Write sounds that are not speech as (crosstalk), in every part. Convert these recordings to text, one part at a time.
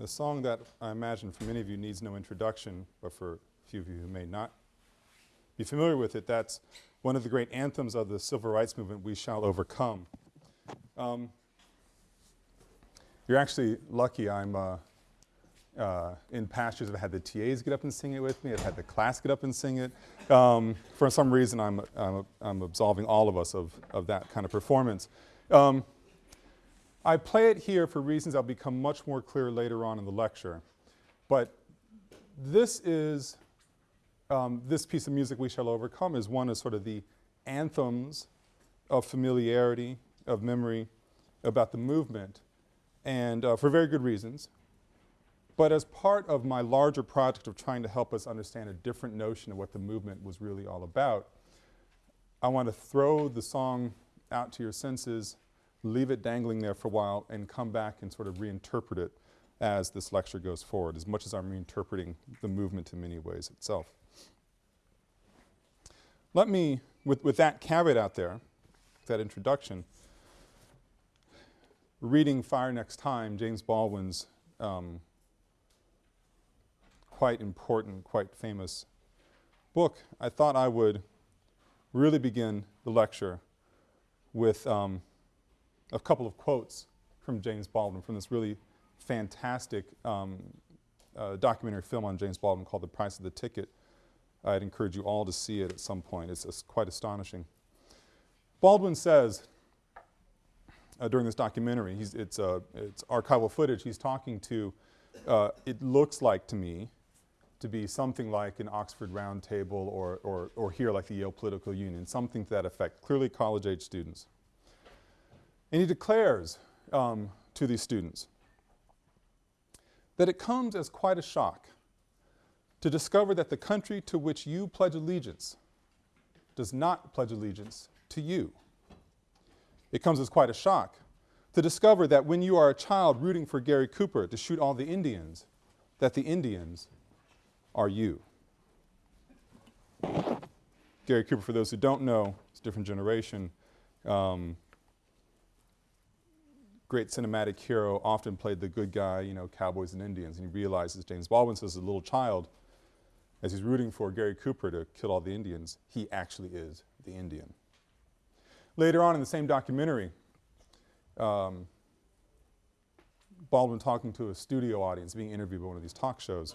A song that I imagine for many of you needs no introduction, but for a few of you who may not be familiar with it, that's one of the great anthems of the civil rights movement, We Shall Overcome. Um, you're actually lucky I'm uh, uh, in past years I've had the TAs get up and sing it with me, I've had the class get up and sing it. Um, for some reason I'm, I'm, I'm, absolving all of us of, of that kind of performance. Um, I play it here for reasons that'll become much more clear later on in the lecture. But this is, um, this piece of music, We Shall Overcome, is one of sort of the anthems of familiarity, of memory about the movement, and uh, for very good reasons. But as part of my larger project of trying to help us understand a different notion of what the movement was really all about, I want to throw the song out to your senses leave it dangling there for a while and come back and sort of reinterpret it as this lecture goes forward, as much as I'm reinterpreting the movement in many ways itself. Let me, with, with that caveat out there, that introduction, reading Fire Next Time, James Baldwin's um, quite important, quite famous book, I thought I would really begin the lecture with um, a couple of quotes from James Baldwin from this really fantastic um, uh, documentary film on James Baldwin called The Price of the Ticket. I'd encourage you all to see it at some point. It's, it's quite astonishing. Baldwin says uh, during this documentary, it's, uh, it's archival footage, he's talking to, uh, it looks like to me to be something like an Oxford Roundtable or, or, or here like the Yale Political Union, something to that effect, clearly college-age students. And he declares um, to these students that it comes as quite a shock to discover that the country to which you pledge allegiance does not pledge allegiance to you. It comes as quite a shock to discover that when you are a child rooting for Gary Cooper to shoot all the Indians, that the Indians are you. Gary Cooper, for those who don't know, it's a different generation, um, great cinematic hero often played the good guy, you know, cowboys and Indians, and he realizes, James Baldwin says, as a little child, as he's rooting for Gary Cooper to kill all the Indians, he actually is the Indian. Later on in the same documentary, um, Baldwin talking to a studio audience, being interviewed by one of these talk shows.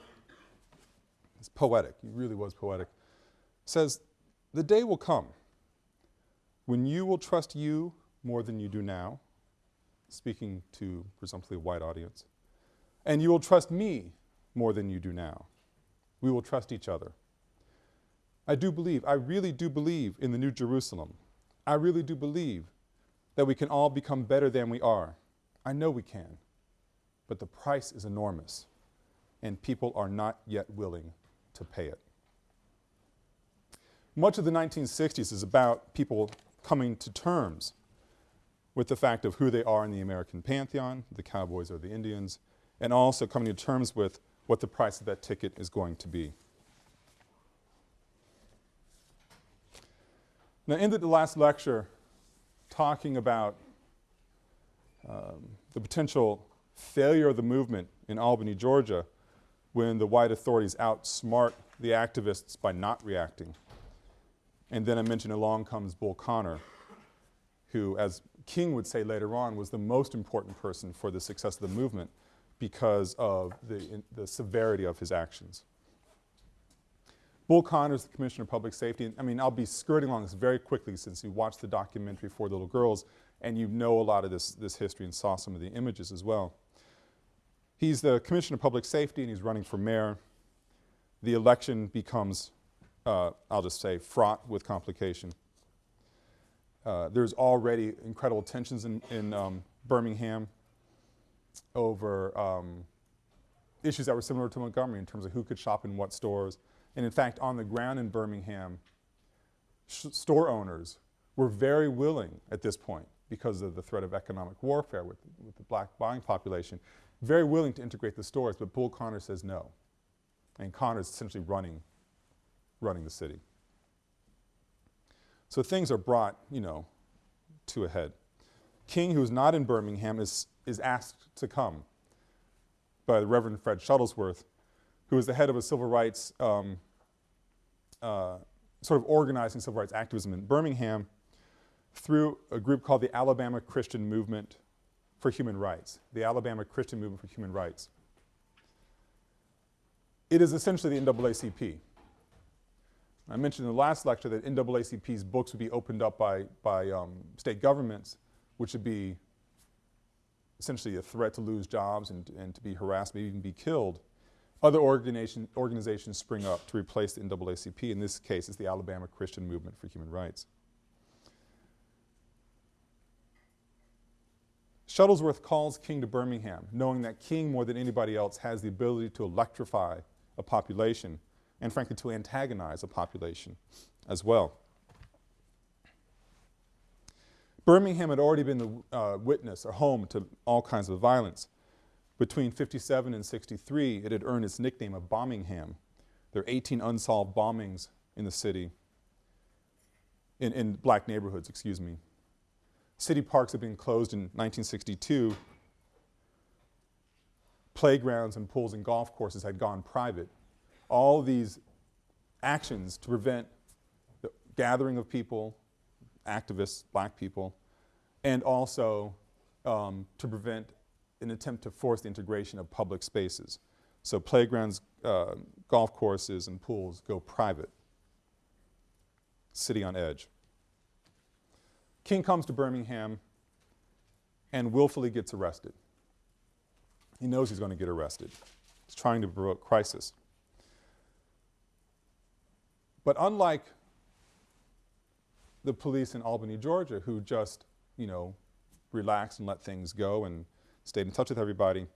It's poetic, he really was poetic. Says, the day will come when you will trust you more than you do now, speaking to presumptively a white audience. And you will trust me more than you do now. We will trust each other. I do believe, I really do believe in the New Jerusalem. I really do believe that we can all become better than we are. I know we can. But the price is enormous, and people are not yet willing to pay it. Much of the 1960s is about people coming to terms with the fact of who they are in the American pantheon, the cowboys or the Indians, and also coming to terms with what the price of that ticket is going to be. Now, ended the last lecture talking about um, the potential failure of the movement in Albany, Georgia, when the white authorities outsmart the activists by not reacting. And then I mentioned along comes Bull Connor, who, as King would say later on, was the most important person for the success of the movement because of the, the severity of his actions. Bull Connor is the Commissioner of Public Safety. And I mean, I'll be skirting along this very quickly since you watched the documentary 4 Little Girls and you know a lot of this, this history and saw some of the images as well. He's the Commissioner of Public Safety and he's running for mayor. The election becomes, uh, I'll just say, fraught with complication. Uh, there's already incredible tensions in, in um, Birmingham over um, issues that were similar to Montgomery in terms of who could shop in what stores. And in fact, on the ground in Birmingham, store owners were very willing at this point because of the threat of economic warfare with, with the black buying population, very willing to integrate the stores, but Bull Connor says no. And Connor is essentially running, running the city. So things are brought, you know, to a head. King, who's not in Birmingham, is, is asked to come. by the Reverend Fred Shuttlesworth, who is the head of a civil rights, um, uh, sort of organizing civil rights activism in Birmingham through a group called the Alabama Christian Movement for Human Rights, the Alabama Christian Movement for Human Rights. It is essentially the NAACP. I mentioned in the last lecture that NAACP's books would be opened up by, by um, state governments, which would be essentially a threat to lose jobs and, and to be harassed, maybe even be killed. Other organization, organizations spring up to replace the NAACP. In this case, it's the Alabama Christian Movement for Human Rights. Shuttlesworth calls King to Birmingham, knowing that King, more than anybody else, has the ability to electrify a population and frankly to antagonize a population as well. Birmingham had already been the uh, witness or home to all kinds of violence. Between 57 and 63, it had earned its nickname of Bombingham. There are 18 unsolved bombings in the city, in, in black neighborhoods, excuse me. City parks had been closed in 1962. Playgrounds and pools and golf courses had gone private all these actions to prevent the gathering of people, activists, black people, and also um, to prevent an attempt to force the integration of public spaces. So playgrounds, uh, golf courses, and pools go private. City on edge. King comes to Birmingham and willfully gets arrested. He knows he's going to get arrested. He's trying to provoke crisis. But unlike the police in Albany, Georgia, who just, you know, relaxed and let things go and stayed in touch with everybody,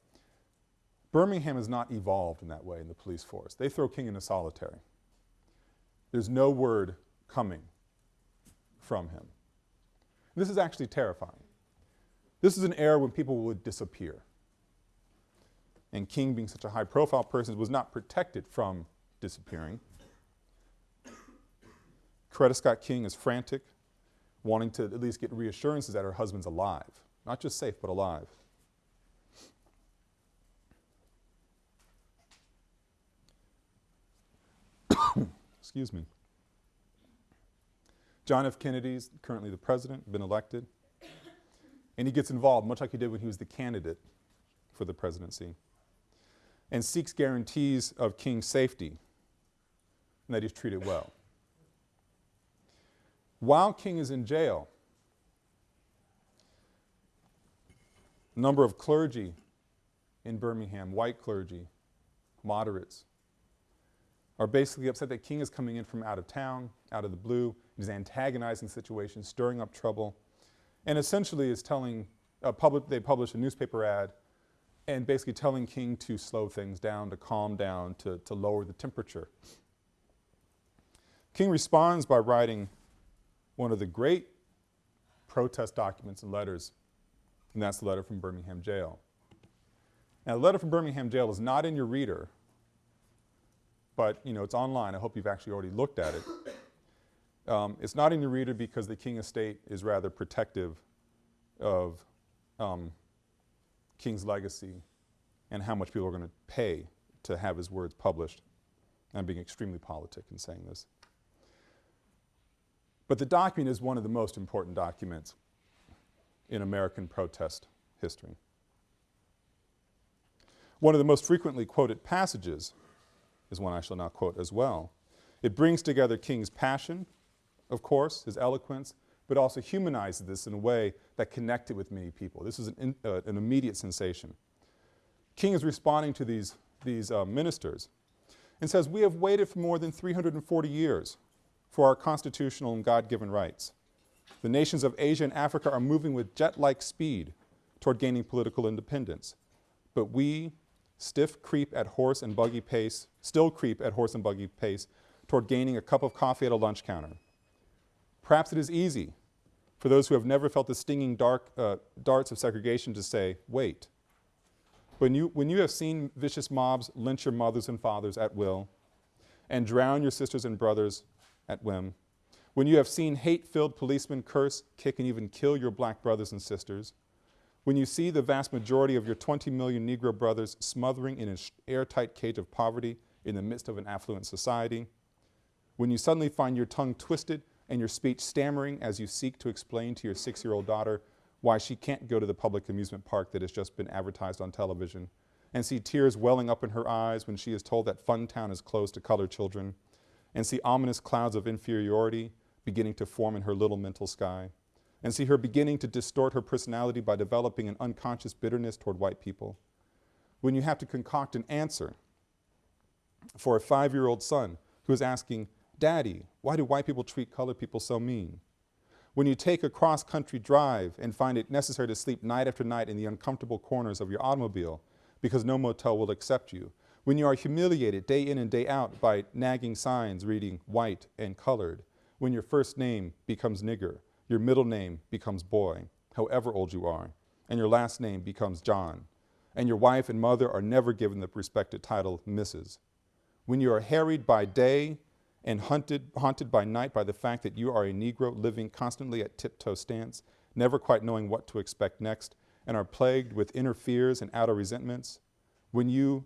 Birmingham has not evolved in that way in the police force. They throw King into solitary. There's no word coming from him. This is actually terrifying. This is an era when people would disappear. And King, being such a high profile person, was not protected from disappearing. Coretta Scott King is frantic, wanting to at least get reassurances that her husband's alive. Not just safe, but alive. (coughs) Excuse me. John F. Kennedy's currently the president, been elected. And he gets involved, much like he did when he was the candidate for the presidency, and seeks guarantees of King's safety and that he's treated well. While King is in jail, a number of clergy in Birmingham, white clergy, moderates, are basically upset that King is coming in from out of town, out of the blue, he's antagonizing situations, stirring up trouble, and essentially is telling, uh, public, they publish a newspaper ad and basically telling King to slow things down, to calm down, to, to lower the temperature. King responds by writing one of the great protest documents and letters, and that's the letter from Birmingham Jail. Now, the letter from Birmingham Jail is not in your reader, but you know, it's online. I hope you've actually already looked at it. Um, it's not in your reader because the King estate is rather protective of um, King's legacy and how much people are going to pay to have his words published. I'm being extremely politic in saying this. But the document is one of the most important documents in American protest history. One of the most frequently quoted passages is one I shall now quote as well. It brings together King's passion, of course, his eloquence, but also humanizes this in a way that connected with many people. This is an, in, uh, an immediate sensation. King is responding to these, these uh, ministers and says, we have waited for more than 340 years for our constitutional and God-given rights. The nations of Asia and Africa are moving with jet-like speed toward gaining political independence. But we stiff creep at horse and buggy pace, still creep at horse and buggy pace toward gaining a cup of coffee at a lunch counter. Perhaps it is easy for those who have never felt the stinging dark, uh, darts of segregation to say, wait. When you, when you have seen vicious mobs lynch your mothers and fathers at will and drown your sisters and brothers at whim, when you have seen hate-filled policemen curse, kick, and even kill your black brothers and sisters, when you see the vast majority of your 20 million Negro brothers smothering in an airtight cage of poverty in the midst of an affluent society, when you suddenly find your tongue twisted and your speech stammering as you seek to explain to your six-year-old daughter why she can't go to the public amusement park that has just been advertised on television, and see tears welling up in her eyes when she is told that Funtown is closed to colored children, and see ominous clouds of inferiority beginning to form in her little mental sky, and see her beginning to distort her personality by developing an unconscious bitterness toward white people. When you have to concoct an answer for a five-year-old son who is asking, Daddy, why do white people treat colored people so mean? When you take a cross-country drive and find it necessary to sleep night after night in the uncomfortable corners of your automobile because no motel will accept you. When you are humiliated day in and day out by nagging signs reading white and colored. When your first name becomes nigger your middle name becomes boy, however old you are, and your last name becomes John, and your wife and mother are never given the respected title Mrs. When you are harried by day and hunted, haunted by night by the fact that you are a Negro living constantly at tiptoe stance, never quite knowing what to expect next, and are plagued with inner fears and outer resentments, when you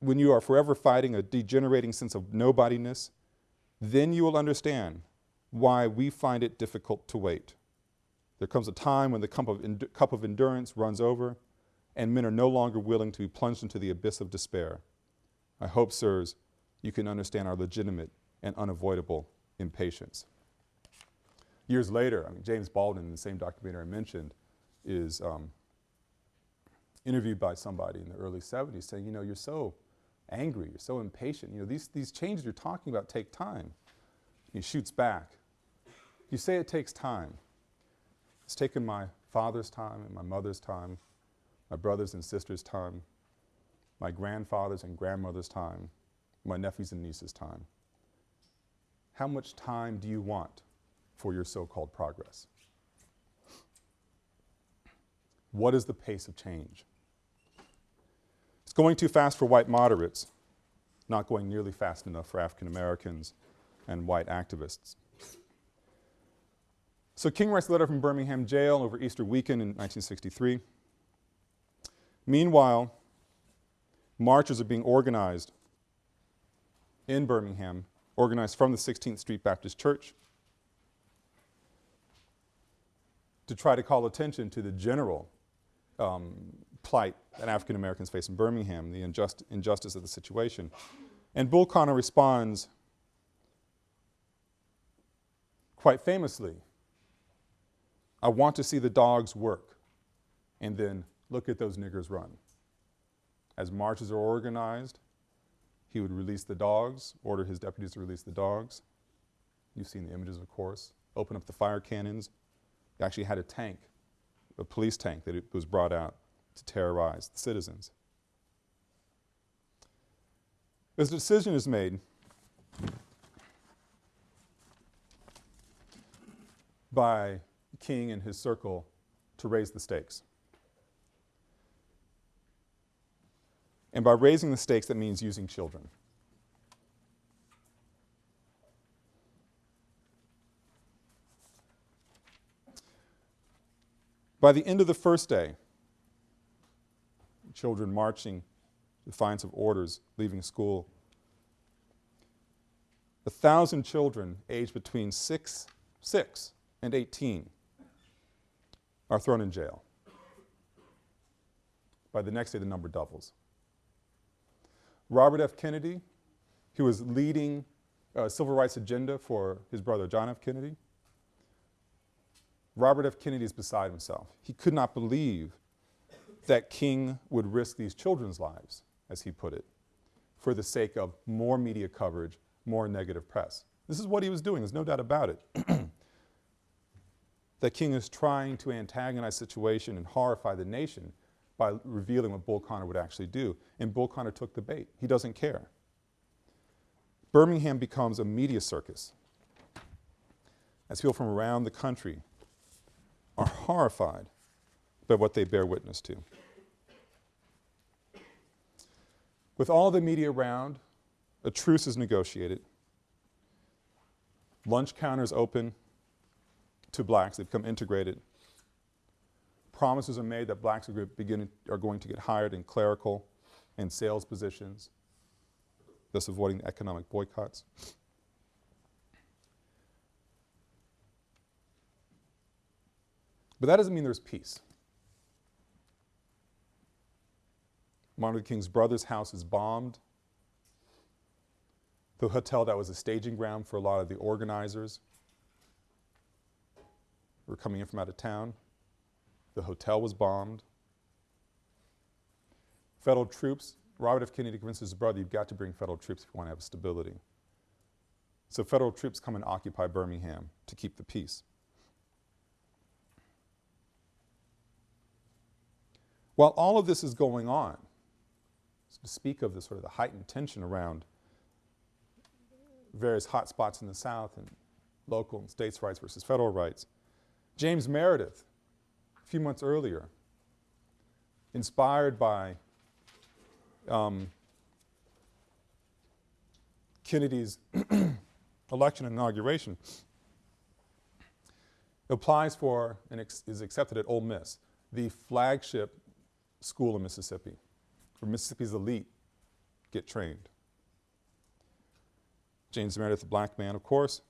when you are forever fighting a degenerating sense of nobodiness then you will understand why we find it difficult to wait. There comes a time when the cup of, cup of endurance runs over and men are no longer willing to be plunged into the abyss of despair. I hope, sirs, you can understand our legitimate and unavoidable impatience. Years later, I mean, James Baldwin, in the same documentary I mentioned, is um, interviewed by somebody in the early 70s saying, you know, you're so angry, you're so impatient. You know, these, these changes you're talking about take time. He shoots back. You say it takes time. It's taken my father's time and my mother's time, my brothers and sisters' time, my grandfather's and grandmother's time, my nephews and nieces' time. How much time do you want for your so-called progress? What is the pace of change? It's going too fast for white moderates, not going nearly fast enough for African Americans and white activists. So King writes a letter from Birmingham jail over Easter weekend in 1963. Meanwhile, marches are being organized in Birmingham, organized from the 16th Street Baptist Church to try to call attention to the general um, plight that African Americans face in Birmingham, the injust injustice of the situation. And Bull Connor responds quite famously, I want to see the dogs work and then look at those niggers run. As marches are organized, he would release the dogs, order his deputies to release the dogs. You've seen the images, of course. Open up the fire cannons. He actually had a tank, a police tank that was brought out to terrorize the citizens. As a decision is made by King and his circle to raise the stakes. And by raising the stakes, that means using children. By the end of the first day, children marching, defiance of orders, leaving school. A thousand children aged between six, six and 18 are thrown in jail. By the next day, the number doubles. Robert F. Kennedy, who was leading a civil rights agenda for his brother John F. Kennedy, Robert F. Kennedy is beside himself. He could not believe that King would risk these children's lives, as he put it, for the sake of more media coverage, more negative press. This is what he was doing, there's no doubt about it. (clears throat) that King is trying to antagonize the situation and horrify the nation by revealing what Bull Connor would actually do. And Bull Connor took the bait. He doesn't care. Birmingham becomes a media circus as people from around the country are horrified by what they bear witness to. With all the media around, a truce is negotiated. Lunch counters open, to blacks. They become integrated. Promises are made that blacks are, begin, are going to get hired in clerical and sales positions, thus avoiding economic boycotts. But that doesn't mean there's peace. Martin Luther King's brother's house is bombed. The hotel that was a staging ground for a lot of the organizers were coming in from out of town. The hotel was bombed. Federal troops, Robert F. Kennedy convinces his brother, you've got to bring federal troops if you want to have stability. So federal troops come and occupy Birmingham to keep the peace. While all of this is going on, speak of the sort of the heightened tension around various hot spots in the South and local and states' rights versus federal rights, James Meredith, a few months earlier, inspired by um, Kennedy's (clears throat) election and inauguration, applies for and is accepted at Ole Miss, the flagship school in Mississippi, Mississippi's elite get trained. James Meredith, black man, of course,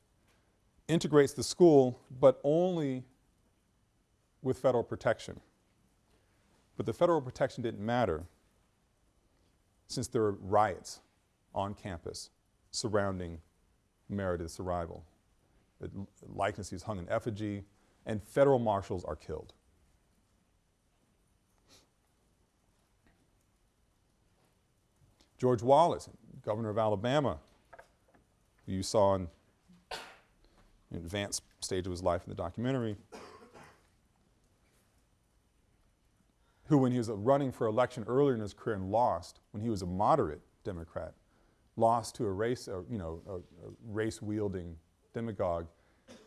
integrates the school, but only with federal protection. But the federal protection didn't matter since there were riots on campus surrounding Meredith's arrival. The likeness is hung in effigy, and federal marshals are killed. George Wallace, governor of Alabama, who you saw in an advanced stage of his life in the documentary, who when he was running for election earlier in his career and lost, when he was a moderate Democrat, lost to a race, uh, you know, a, a race-wielding demagogue,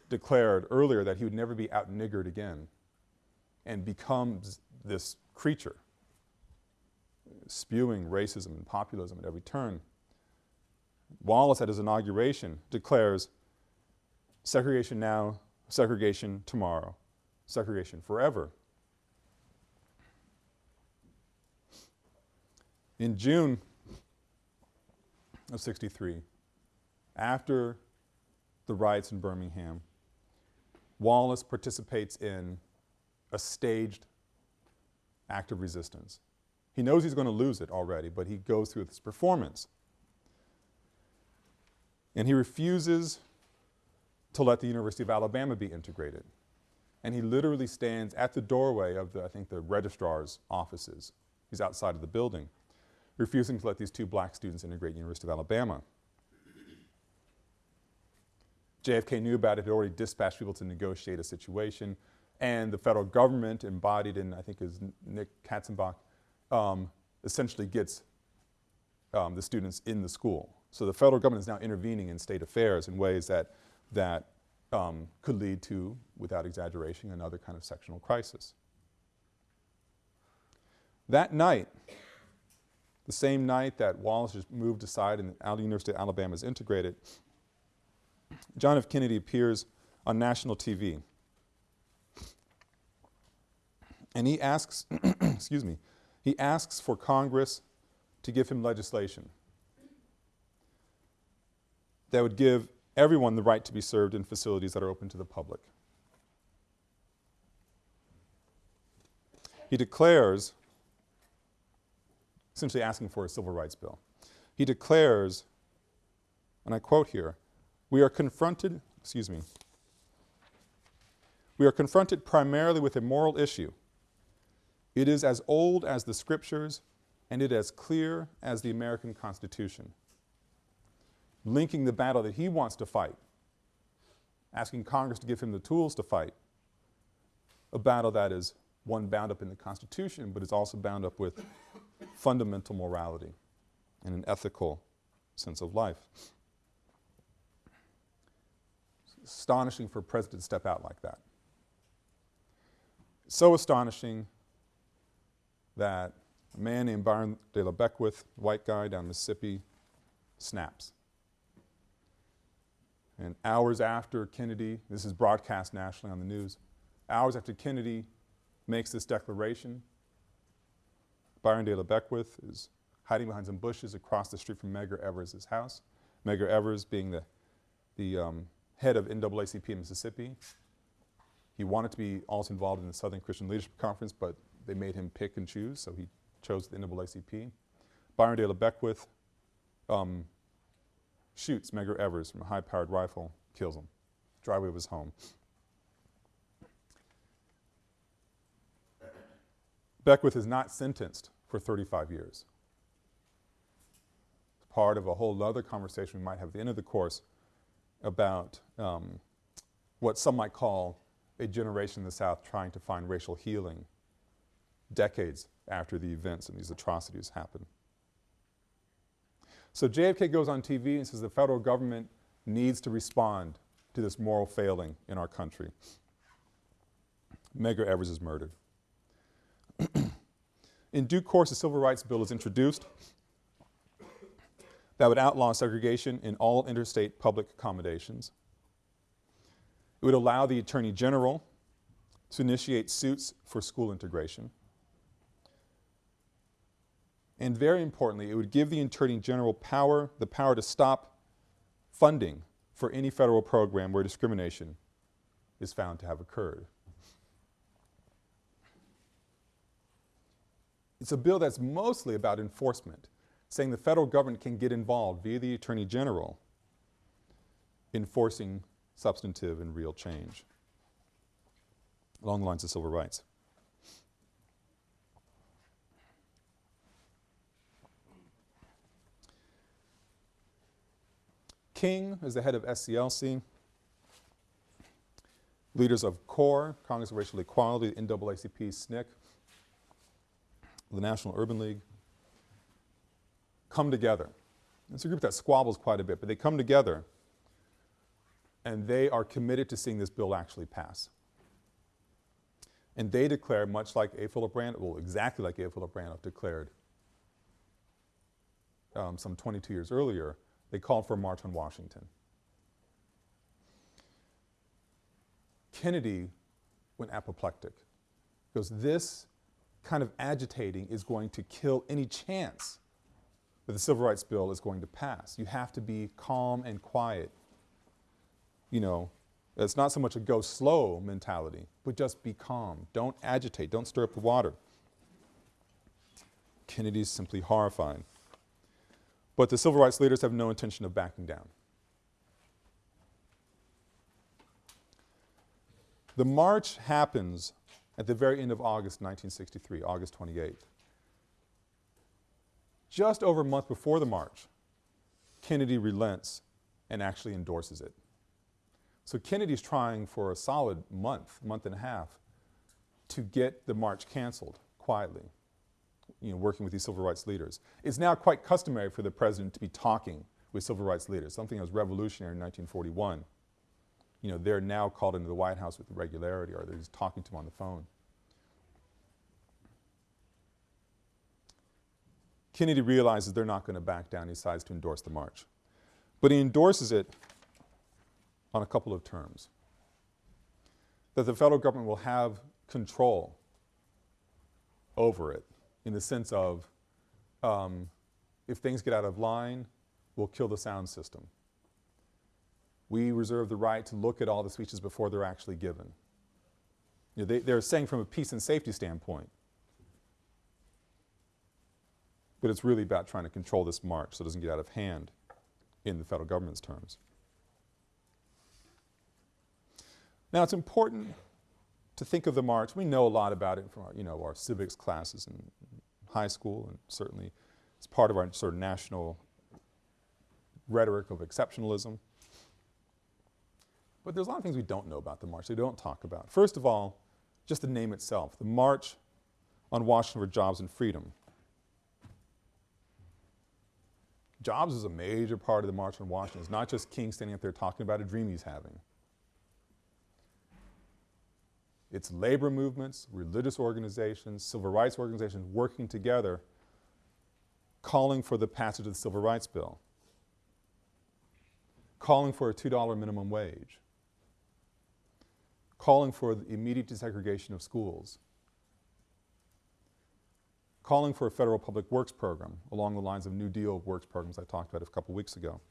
declared earlier that he would never be out-niggered again and becomes this creature spewing racism and populism at every turn. Wallace at his inauguration declares segregation now, segregation tomorrow, segregation forever. In June of 63, after the riots in Birmingham, Wallace participates in a staged act of resistance. He knows he's going to lose it already, but he goes through this performance. And he refuses to let the University of Alabama be integrated. And he literally stands at the doorway of the, I think, the registrar's offices. He's outside of the building, refusing to let these two black students integrate University of Alabama. JFK knew about it, had already dispatched people to negotiate a situation, and the federal government embodied in, I think, is Nick Katzenbach, um, essentially gets um, the students in the school. So the federal government is now intervening in state affairs in ways that, that um, could lead to, without exaggeration, another kind of sectional crisis. That night, the same night that Wallace is moved aside and the University of Alabama is integrated, John F. Kennedy appears on national TV. And he asks, (clears throat) excuse me, he asks for Congress to give him legislation that would give everyone the right to be served in facilities that are open to the public. He declares, essentially asking for a civil rights bill. He declares, and I quote here, we are confronted, excuse me, we are confronted primarily with a moral issue it is as old as the scriptures and it as clear as the American Constitution. Linking the battle that he wants to fight, asking Congress to give him the tools to fight, a battle that is one bound up in the Constitution, but is also bound up with fundamental morality and an ethical sense of life. It's astonishing for a president to step out like that. So astonishing that a man named Byron de la Beckwith, white guy down Mississippi, snaps. And hours after Kennedy, this is broadcast nationally on the news, hours after Kennedy makes this declaration, Byron de la Beckwith is hiding behind some bushes across the street from Medgar Evers' house. Medgar Evers being the, the um, head of NAACP in Mississippi. He wanted to be also involved in the Southern Christian Leadership Conference, but they made him pick and choose, so he chose the NAACP. Byron de la Beckwith um, shoots Medgar Evers from a high-powered rifle, kills him, driveway of his home. Beckwith is not sentenced for 35 years. It's part of a whole other conversation we might have at the end of the course about um, what some might call a generation in the South trying to find racial healing decades after the events and these atrocities happen. So JFK goes on TV and says the federal government needs to respond to this moral failing in our country. Medgar Evers is murdered. (clears throat) in due course, a Civil Rights Bill is introduced that would outlaw segregation in all interstate public accommodations. It would allow the Attorney General to initiate suits for school integration. And very importantly, it would give the Attorney General power, the power to stop funding for any federal program where discrimination is found to have occurred. It's a bill that's mostly about enforcement, saying the federal government can get involved via the Attorney General in forcing substantive and real change along the lines of civil rights. King is the head of SCLC. Leaders of CORE, Congress of Racial Equality, the NAACP, SNCC, the National Urban League, come together. It's a group that squabbles quite a bit, but they come together and they are committed to seeing this bill actually pass. And they declare, much like A. Philip Randolph, well, exactly like A. Philip Randolph declared um, some 22 years earlier, they called for a march on Washington. Kennedy went apoplectic because this kind of agitating is going to kill any chance that the Civil Rights Bill is going to pass. You have to be calm and quiet. You know, it's not so much a go slow mentality, but just be calm. Don't agitate. Don't stir up the water. Kennedy's simply horrified. But the civil rights leaders have no intention of backing down. The march happens at the very end of August 1963, August 28th. Just over a month before the march, Kennedy relents and actually endorses it. So Kennedy's trying for a solid month, month and a half, to get the march canceled quietly you know, working with these civil rights leaders. It's now quite customary for the president to be talking with civil rights leaders, something that was revolutionary in 1941. You know, they're now called into the White House with regularity or they're just talking to them on the phone. Kennedy realizes they're not going to back down. He decides to endorse the march. But he endorses it on a couple of terms. That the federal government will have control over it in the sense of um, if things get out of line, we'll kill the sound system. We reserve the right to look at all the speeches before they're actually given. You know, they, they're saying from a peace and safety standpoint, but it's really about trying to control this march so it doesn't get out of hand in the federal government's terms. Now it's important to think of the march. We know a lot about it from our, you know, our civics classes in high school and certainly it's part of our sort of national rhetoric of exceptionalism. But there's a lot of things we don't know about the march, they don't talk about. First of all, just the name itself, the March on Washington for Jobs and Freedom. Jobs is a major part of the March on Washington. It's not just King standing up there talking about a dream he's having. It's labor movements, religious organizations, civil rights organizations working together calling for the passage of the Civil Rights Bill. calling for a $2 minimum wage, calling for the immediate desegregation of schools, calling for a federal public works program along the lines of New Deal works programs I talked about a couple weeks ago,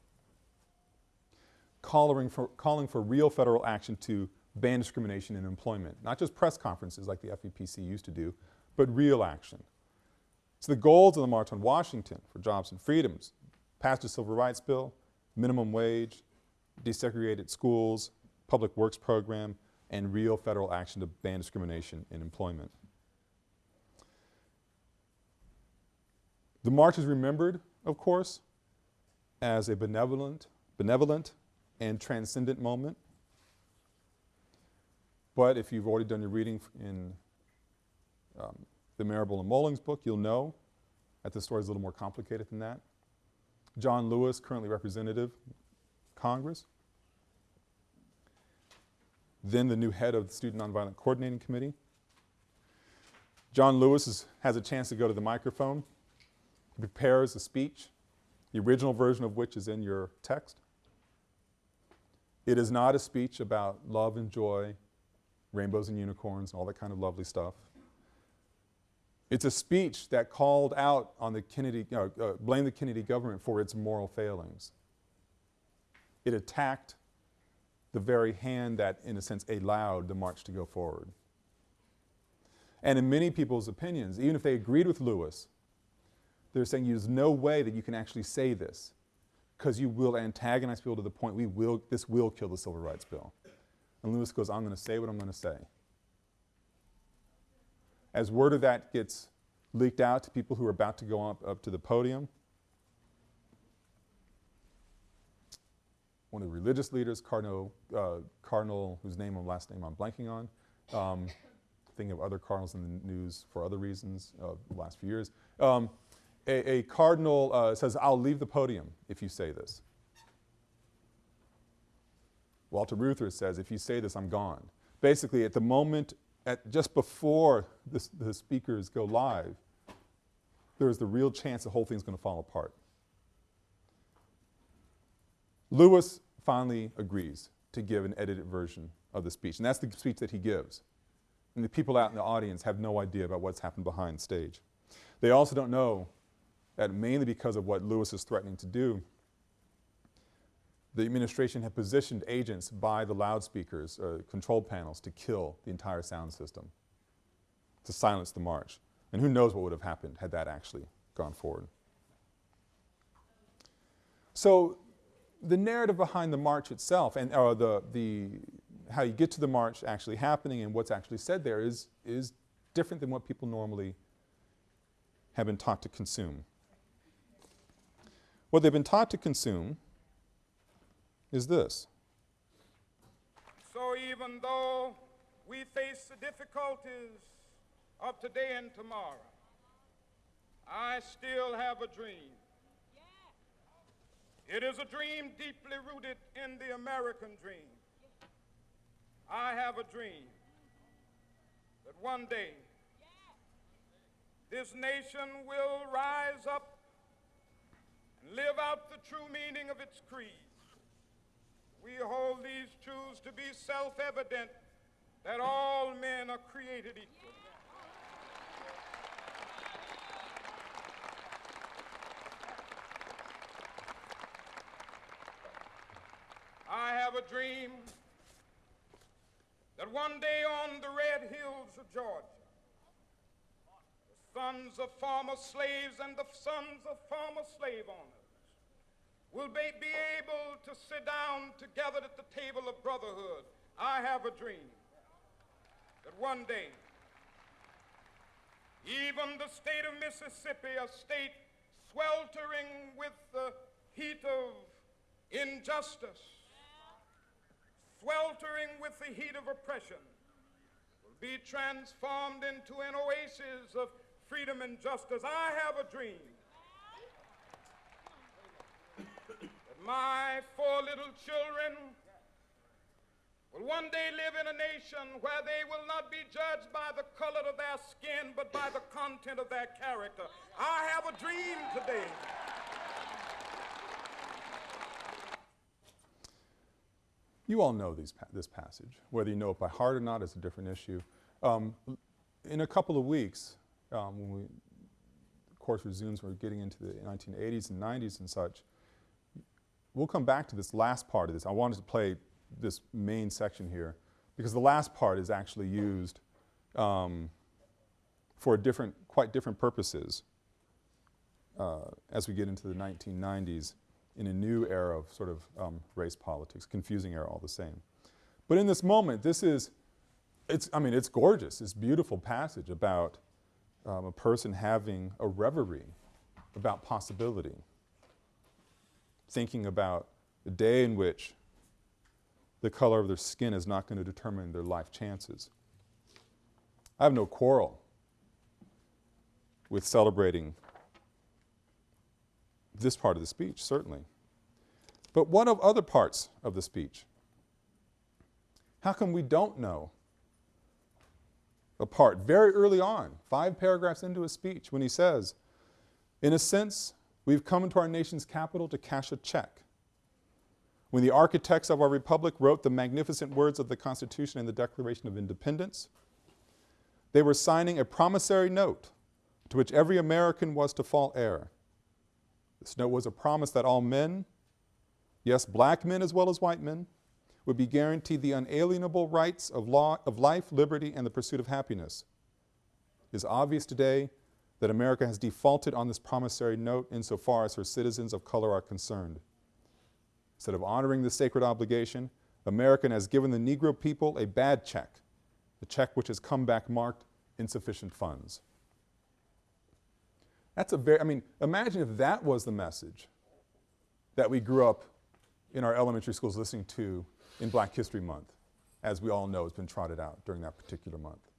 calling for, calling for real federal action to ban discrimination in employment, not just press conferences like the FEPC used to do, but real action. So the goals of the March on Washington for Jobs and Freedoms, passed a Civil Rights Bill, minimum wage, desegregated schools, public works program, and real federal action to ban discrimination in employment. The march is remembered, of course, as a benevolent, benevolent and transcendent moment. But if you've already done your reading in um, the Marable and Mullings book, you'll know that the story is a little more complicated than that. John Lewis, currently representative, Congress. Then the new head of the Student Nonviolent Coordinating Committee. John Lewis is, has a chance to go to the microphone. He prepares a speech, the original version of which is in your text. It is not a speech about love and joy, rainbows and unicorns, and all that kind of lovely stuff. It's a speech that called out on the Kennedy, uh, uh, blamed the Kennedy government for its moral failings. It attacked the very hand that, in a sense, allowed the march to go forward. And in many people's opinions, even if they agreed with Lewis, they're saying there's no way that you can actually say this because you will antagonize people to the point we will, this will kill the Civil Rights Bill. And Lewis goes, I'm going to say what I'm going to say. As word of that gets leaked out to people who are about to go up, up to the podium, one of the religious leaders, Cardinal, uh, Cardinal whose name and last name I'm blanking on, um, thinking of other cardinals in the news for other reasons uh, the last few years. Um, a, a, cardinal uh, says, I'll leave the podium if you say this. Walter Reuther says, if you say this, I'm gone. Basically, at the moment, at just before the speakers go live, there is the real chance the whole thing's going to fall apart. Lewis finally agrees to give an edited version of the speech, and that's the speech that he gives. And the people out in the audience have no idea about what's happened behind stage. They also don't know that mainly because of what Lewis is threatening to do, the administration had positioned agents by the loudspeakers, uh, control panels, to kill the entire sound system, to silence the march. And who knows what would have happened had that actually gone forward. So the narrative behind the march itself and uh, the, the, how you get to the march actually happening and what's actually said there is, is different than what people normally have been taught to consume. What they've been taught to consume is this. So even though we face the difficulties of today and tomorrow, I still have a dream. It is a dream deeply rooted in the American dream. I have a dream that one day this nation will rise up and live out the true meaning of its creed. We hold these truths to be self-evident that all men are created equal. I have a dream that one day on the red hills of Georgia, the sons of former slaves and the sons of former slave owners will be, be able to sit down together at the table of brotherhood. I have a dream that one day, even the state of Mississippi, a state sweltering with the heat of injustice, sweltering with the heat of oppression, will be transformed into an oasis of freedom and justice. I have a dream my four little children will one day live in a nation where they will not be judged by the color of their skin, but by the content of their character. I have a dream today. You all know these this passage. Whether you know it by heart or not is a different issue. Um, in a couple of weeks, um, when we, the course resumes, we're getting into the 1980s and 90s and such, we'll come back to this last part of this. I wanted to play this main section here because the last part is actually used um, for different, quite different purposes uh, as we get into the 1990s in a new era of sort of um, race politics, confusing era all the same. But in this moment, this is, it's, I mean, it's gorgeous, it's beautiful passage about um, a person having a reverie about possibility, thinking about the day in which the color of their skin is not going to determine their life chances. I have no quarrel with celebrating this part of the speech, certainly. But what of other parts of the speech? How come we don't know a part very early on, five paragraphs into his speech, when he says, in a sense, we've come into our nation's capital to cash a check. When the architects of our republic wrote the magnificent words of the Constitution and the Declaration of Independence, they were signing a promissory note to which every American was to fall heir. This note was a promise that all men, yes, black men as well as white men, would be guaranteed the unalienable rights of, law, of life, liberty, and the pursuit of happiness. It is obvious today that America has defaulted on this promissory note insofar as her citizens of color are concerned. Instead of honoring this sacred obligation, America has given the Negro people a bad check, a check which has come back marked insufficient funds. That's a very, I mean, imagine if that was the message that we grew up in our elementary schools listening to in Black History Month, as we all know has been trotted out during that particular month.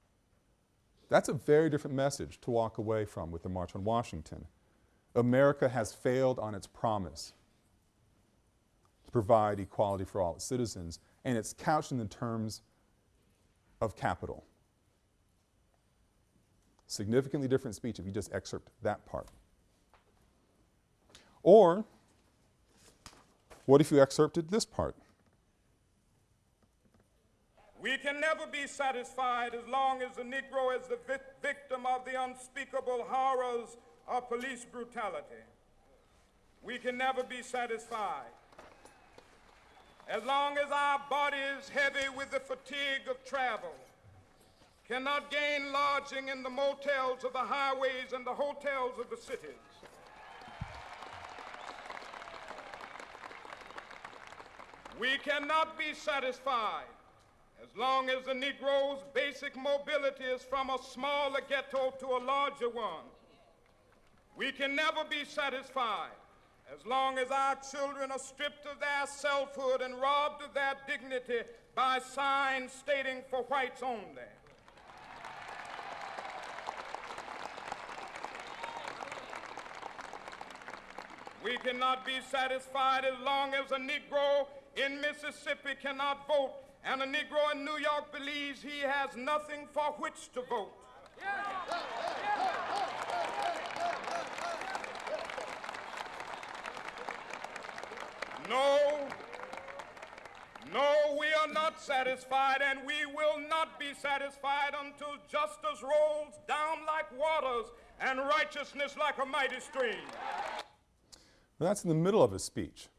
That's a very different message to walk away from with the March on Washington. America has failed on its promise to provide equality for all its citizens, and it's couched in the terms of capital. Significantly different speech if you just excerpt that part. Or, what if you excerpted this part? We can never be satisfied as long as the Negro is the vi victim of the unspeakable horrors of police brutality. We can never be satisfied. As long as our body is heavy with the fatigue of travel, cannot gain lodging in the motels of the highways and the hotels of the cities. We cannot be satisfied long as the Negro's basic mobility is from a smaller ghetto to a larger one. We can never be satisfied as long as our children are stripped of their selfhood and robbed of their dignity by signs stating for whites only. We cannot be satisfied as long as a Negro in Mississippi cannot vote and a Negro in New York believes he has nothing for which to vote. No, no, we are not satisfied, and we will not be satisfied until justice rolls down like waters and righteousness like a mighty stream. That's in the middle of his speech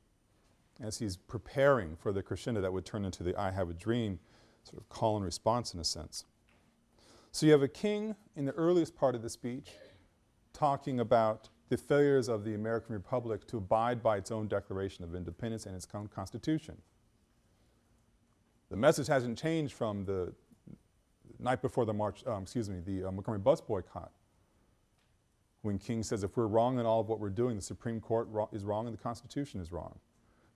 as he's preparing for the crescendo that would turn into the I have a dream sort of call and response in a sense. So you have a king in the earliest part of the speech talking about the failures of the American Republic to abide by its own Declaration of Independence and its own Constitution. The message hasn't changed from the night before the March, um, excuse me, the uh, Montgomery bus boycott when King says if we're wrong in all of what we're doing, the Supreme Court is wrong and the Constitution is wrong.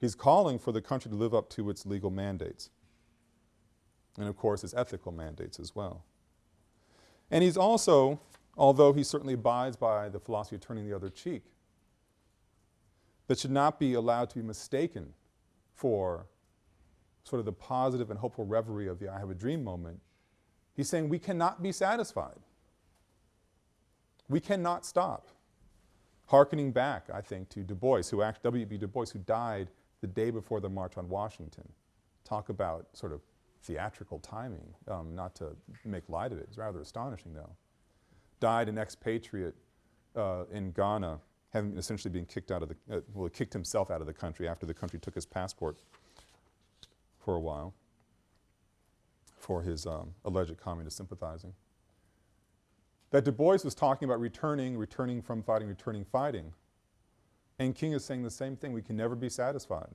He's calling for the country to live up to its legal mandates. And of course, its ethical mandates as well. And he's also, although he certainly abides by the philosophy of turning the other cheek, that should not be allowed to be mistaken for sort of the positive and hopeful reverie of the I have a dream moment. He's saying we cannot be satisfied. We cannot stop. Harkening back, I think, to Du Bois, who W.B. Du Bois, who died the day before the March on Washington, Talk about sort of theatrical timing, um, not to make light of it. It's rather astonishing, though. Died an expatriate uh, in Ghana, having essentially been kicked out of the, uh, well, kicked himself out of the country after the country took his passport for a while for his um, alleged communist sympathizing. That Du Bois was talking about returning, returning from fighting, returning fighting. And King is saying the same thing. We can never be satisfied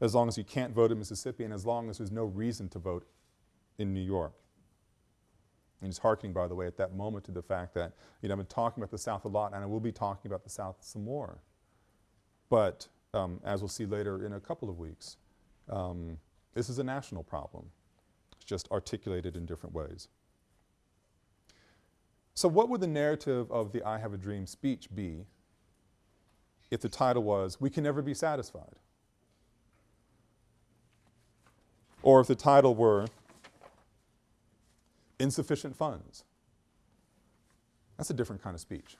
as long as you can't vote in Mississippi and as long as there's no reason to vote in New York. And he's hearkening, by the way, at that moment to the fact that, you know, I've been talking about the South a lot and I will be talking about the South some more. But um, as we'll see later in a couple of weeks, um, this is a national problem. It's just articulated in different ways. So what would the narrative of the I Have a Dream speech be if the title was, We Can Never Be Satisfied? Or if the title were, Insufficient Funds? That's a different kind of speech.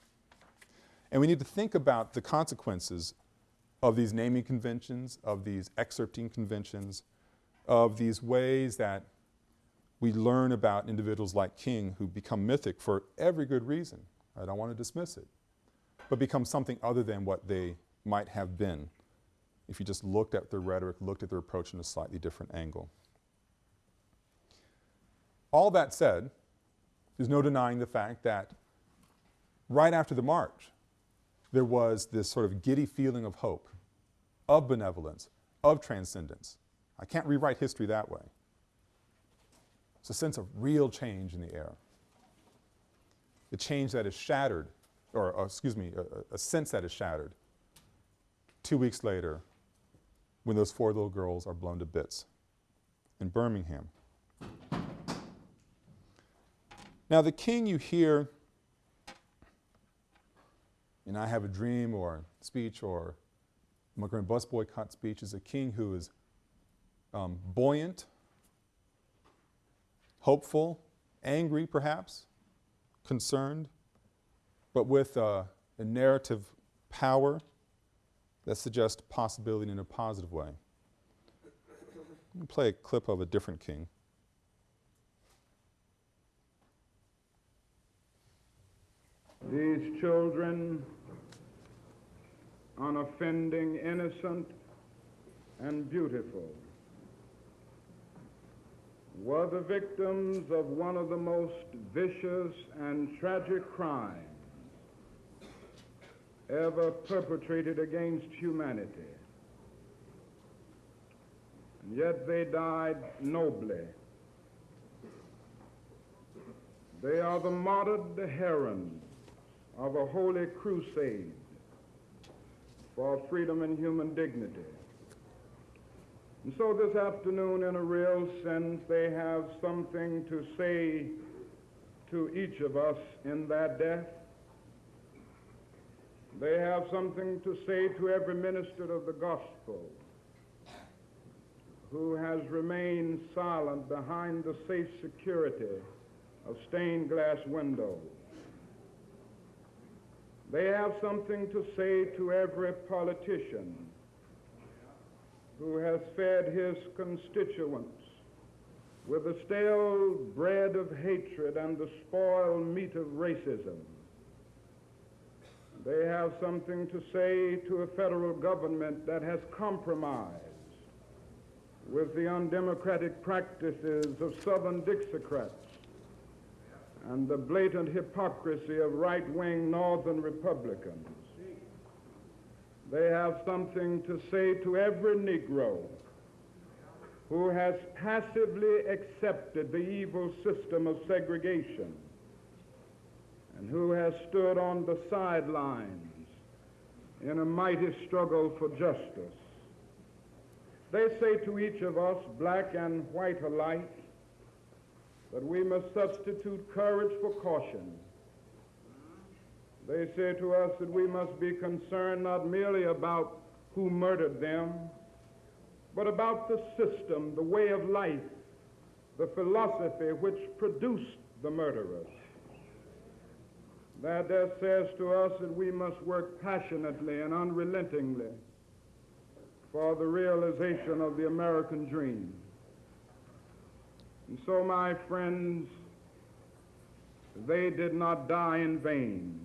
And we need to think about the consequences of these naming conventions, of these excerpting conventions, of these ways that we learn about individuals like King who become mythic for every good reason. I don't want to dismiss it, but become something other than what they might have been if you just looked at their rhetoric, looked at their approach in a slightly different angle. All that said, there's no denying the fact that right after the march, there was this sort of giddy feeling of hope, of benevolence, of transcendence. I can't rewrite history that way. It's a sense of real change in the air. A change that is shattered, or, excuse me, a, a sense that is shattered two weeks later when those four little girls are blown to bits in Birmingham. Now, the king you hear in I Have a Dream or speech or Montgomery Bus Boycott speech is a king who is um, buoyant, hopeful, angry perhaps, concerned, but with uh, a narrative power that suggests possibility in a positive way. Let me play a clip of a different king. These children, unoffending, innocent, and beautiful, were the victims of one of the most vicious and tragic crimes ever perpetrated against humanity. And yet they died nobly. They are the martyred herons of a holy crusade for freedom and human dignity. And so this afternoon, in a real sense, they have something to say to each of us in that death. They have something to say to every minister of the gospel who has remained silent behind the safe security of stained glass windows. They have something to say to every politician who has fed his constituents with the stale bread of hatred and the spoiled meat of racism. They have something to say to a federal government that has compromised with the undemocratic practices of Southern Dixiecrats and the blatant hypocrisy of right-wing Northern Republicans. They have something to say to every Negro who has passively accepted the evil system of segregation and who has stood on the sidelines in a mighty struggle for justice. They say to each of us, black and white alike, that we must substitute courage for caution they say to us that we must be concerned not merely about who murdered them, but about the system, the way of life, the philosophy which produced the murderers. That there says to us that we must work passionately and unrelentingly for the realization of the American dream. And so, my friends, they did not die in vain.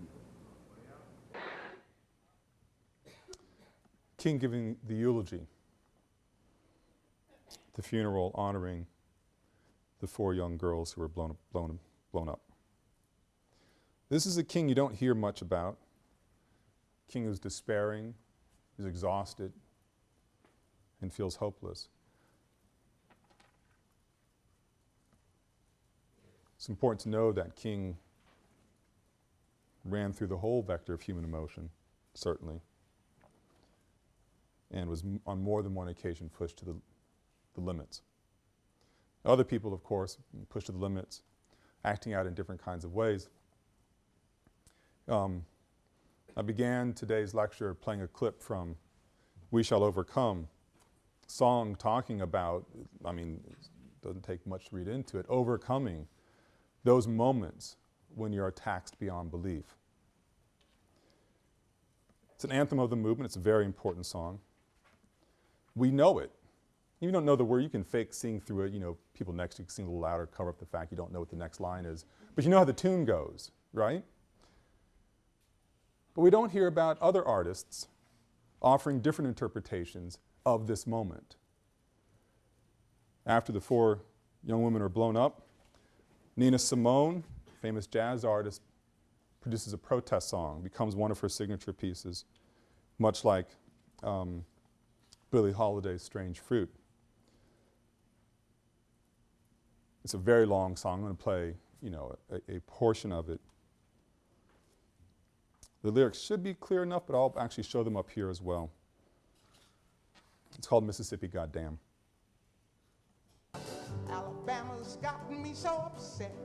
King giving the eulogy, the funeral honoring the four young girls who were blown, blown, blown up. This is a king you don't hear much about. King who's despairing, is exhausted, and feels hopeless. It's important to know that King ran through the whole vector of human emotion, certainly, and was on more than one occasion pushed to the, the limits. Other people, of course, pushed to the limits, acting out in different kinds of ways. Um, I began today's lecture playing a clip from We Shall Overcome, song talking about, I mean, it doesn't take much to read into it, overcoming those moments when you're taxed beyond belief. It's an anthem of the movement. It's a very important song. We know it. You don't know the word, you can fake sing through it, you know, people next to you can sing a little louder, cover up the fact you don't know what the next line is. But you know how the tune goes, right? But we don't hear about other artists offering different interpretations of this moment. After the four young women are blown up, Nina Simone, famous jazz artist, produces a protest song, becomes one of her signature pieces, much like um, Billie Holiday's Strange Fruit. It's a very long song. I'm going to play, you know, a, a, portion of it. The lyrics should be clear enough, but I'll actually show them up here as well. It's called Mississippi Goddamn. Alabama's gotten me so upset.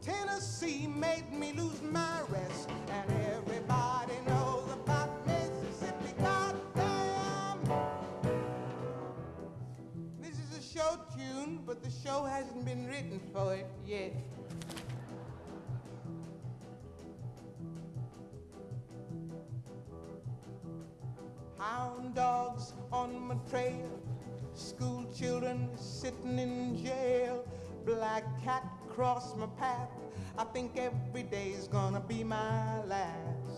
Tennessee made me lose my rest. And everybody knows about Mississippi, goddamn. This is a show tune, but the show hasn't been written for it yet. Hound dogs on my trail School children sitting in jail. Black cat cross my path. I think every day's gonna be my last.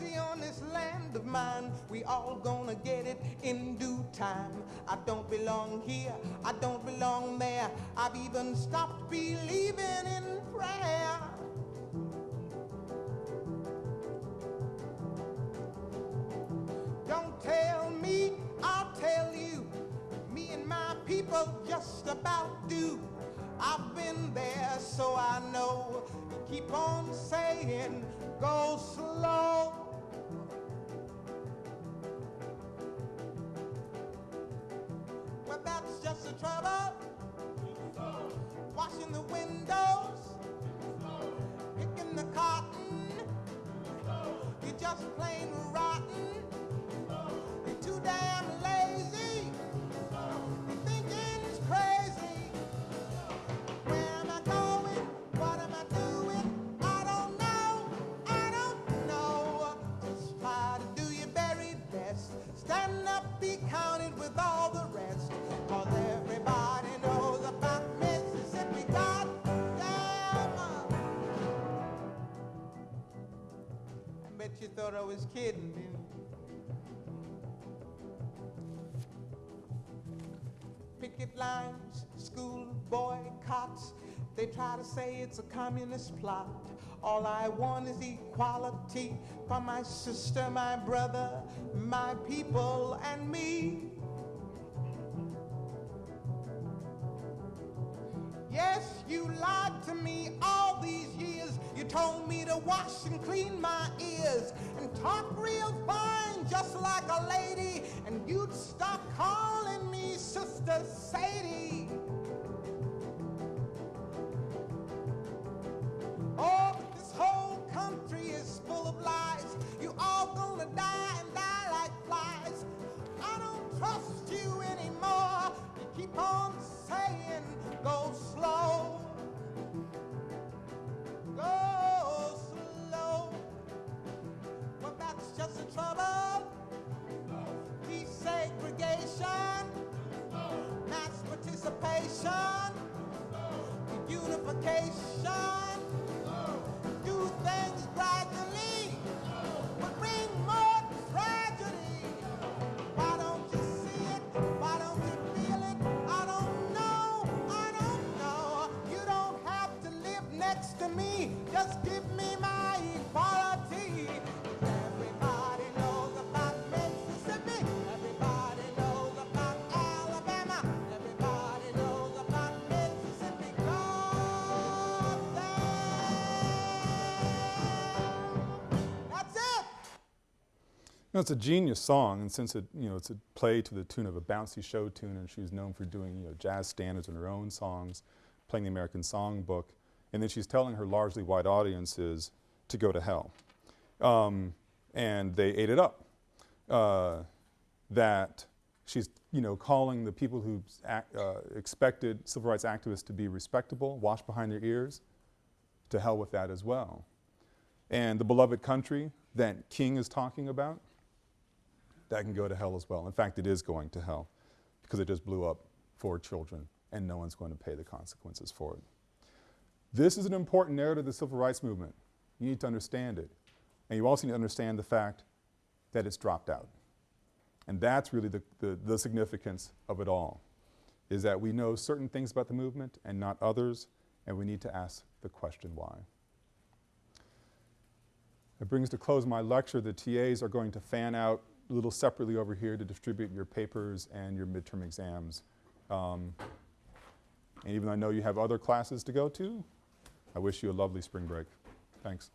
Mercy on this land of mine. We all gonna get it in due time. I don't belong here, I don't belong there. I've even stopped believing in prayer. Don't tell me, I'll tell you. Me and my people just about do. I've been there, so I know. Keep on saying, go slow. But that's just the trouble. Washing the windows, picking the cotton. You're just plain rotten. You're too damn lazy. Crazy. Where am I going? What am I doing? I don't know. I don't know. To do your very best. Stand up, be counted with all thought I was kidding, didn't picket lines, school boycotts. They try to say it's a communist plot. All I want is equality for my sister, my brother, my people, and me. Yes, you lied to me all these years. You told me to wash and clean my ears talk real fine, just like a lady. And you'd stop calling me Sister Sadie. No, it's a genius song, and since it, you know, it's a play to the tune of a bouncy show tune, and she's known for doing, you know, jazz standards in her own songs, playing the American Songbook, and then she's telling her largely white audiences to go to hell, um, and they ate it up. Uh, that she's, you know, calling the people who act, uh, expected civil rights activists to be respectable, wash behind their ears, to hell with that as well. And the beloved country that King is talking about, that can go to hell as well. In fact, it is going to hell because it just blew up four children and no one's going to pay the consequences for it. This is an important narrative of the civil rights movement. You need to understand it. And you also need to understand the fact that it's dropped out. And that's really the, the, the significance of it all, is that we know certain things about the movement and not others, and we need to ask the question why. It brings to close my lecture. The TAs are going to fan out little separately over here to distribute your papers and your midterm exams. Um, and even though I know you have other classes to go to, I wish you a lovely spring break. Thanks.